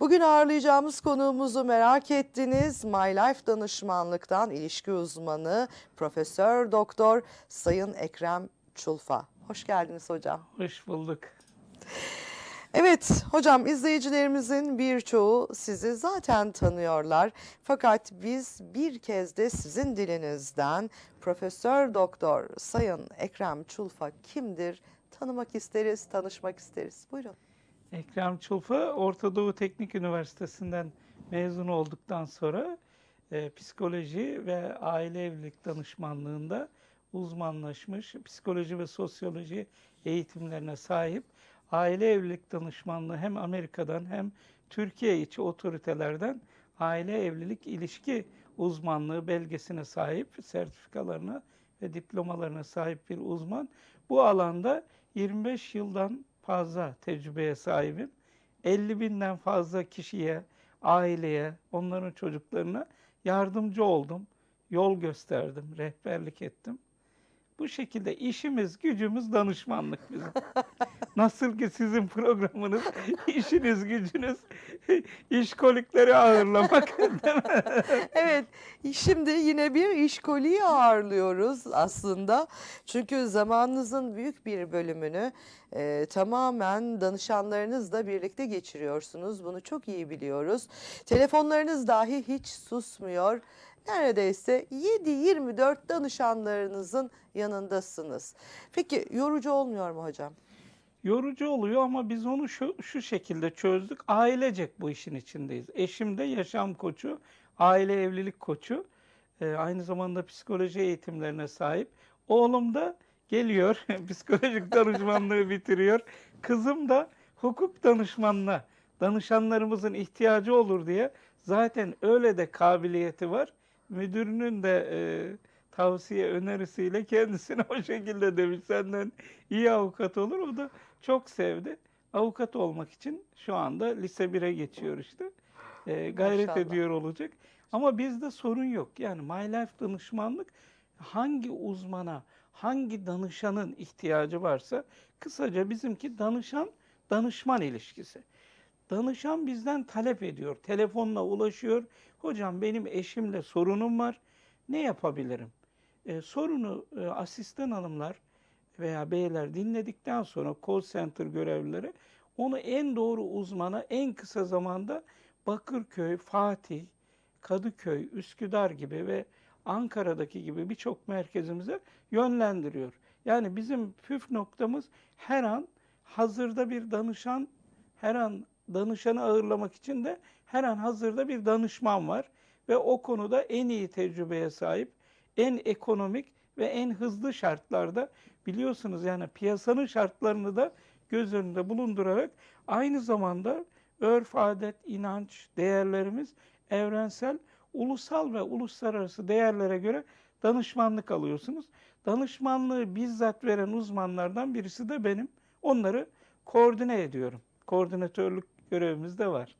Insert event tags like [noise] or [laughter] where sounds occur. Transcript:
Bugün ağırlayacağımız konuğumuzu merak ettiniz. My Life danışmanlıktan ilişki uzmanı Profesör Doktor Sayın Ekrem Çulfa. Hoş geldiniz hocam. Hoş bulduk. Evet hocam izleyicilerimizin birçoğu sizi zaten tanıyorlar. Fakat biz bir kez de sizin dilinizden Profesör Doktor Sayın Ekrem Çulfa kimdir tanımak isteriz, tanışmak isteriz. Buyurun. Ekrem Çulfa Orta Doğu Teknik Üniversitesi'nden mezun olduktan sonra e, psikoloji ve aile evlilik danışmanlığında uzmanlaşmış, psikoloji ve sosyoloji eğitimlerine sahip aile evlilik danışmanlığı hem Amerika'dan hem Türkiye içi otoritelerden aile evlilik ilişki uzmanlığı belgesine sahip, sertifikalarına ve diplomalarına sahip bir uzman. Bu alanda 25 yıldan fazla tecrübeye sahibim. 50 binden fazla kişiye, aileye, onların çocuklarına yardımcı oldum. Yol gösterdim, rehberlik ettim. Bu şekilde işimiz, gücümüz danışmanlık bizim. [laughs] Nasıl ki sizin programınız, [laughs] işiniz, gücünüz [laughs] işkolikleri ağırlamak. [laughs] Evet, şimdi yine bir işkoliyi ağırlıyoruz aslında. Çünkü zamanınızın büyük bir bölümünü e, tamamen danışanlarınızla birlikte geçiriyorsunuz. Bunu çok iyi biliyoruz. Telefonlarınız dahi hiç susmuyor. Neredeyse 7-24 danışanlarınızın yanındasınız. Peki yorucu olmuyor mu hocam? Yorucu oluyor ama biz onu şu, şu şekilde çözdük. Ailecek bu işin içindeyiz. Eşim de yaşam koçu, aile evlilik koçu. Ee, aynı zamanda psikoloji eğitimlerine sahip. Oğlum da geliyor, [laughs] psikolojik danışmanlığı [laughs] bitiriyor. Kızım da hukuk danışmanına, danışanlarımızın ihtiyacı olur diye zaten öyle de kabiliyeti var. Müdürünün de e, tavsiye önerisiyle kendisine [laughs] o şekilde demiş senden iyi avukat olur. O da çok sevdi. Avukat olmak için şu anda lise 1'e geçiyor işte. Ee, gayret Maşallah. ediyor olacak. Ama bizde sorun yok. Yani My Life danışmanlık hangi uzmana, hangi danışanın ihtiyacı varsa kısaca bizimki danışan danışman ilişkisi. Danışan bizden talep ediyor. Telefonla ulaşıyor. Hocam benim eşimle sorunum var. Ne yapabilirim? Ee, sorunu e, asistan hanımlar veya beyler dinledikten sonra call center görevlileri onu en doğru uzmana en kısa zamanda Bakırköy, Fatih, Kadıköy, Üsküdar gibi ve Ankara'daki gibi birçok merkezimize yönlendiriyor. Yani bizim püf noktamız her an hazırda bir danışan, her an danışanı ağırlamak için de her an hazırda bir danışman var ve o konuda en iyi tecrübeye sahip, en ekonomik ve en hızlı şartlarda biliyorsunuz yani piyasanın şartlarını da göz önünde bulundurarak aynı zamanda örf, adet, inanç, değerlerimiz evrensel, ulusal ve uluslararası değerlere göre danışmanlık alıyorsunuz. Danışmanlığı bizzat veren uzmanlardan birisi de benim. Onları koordine ediyorum. Koordinatörlük görevimiz de var.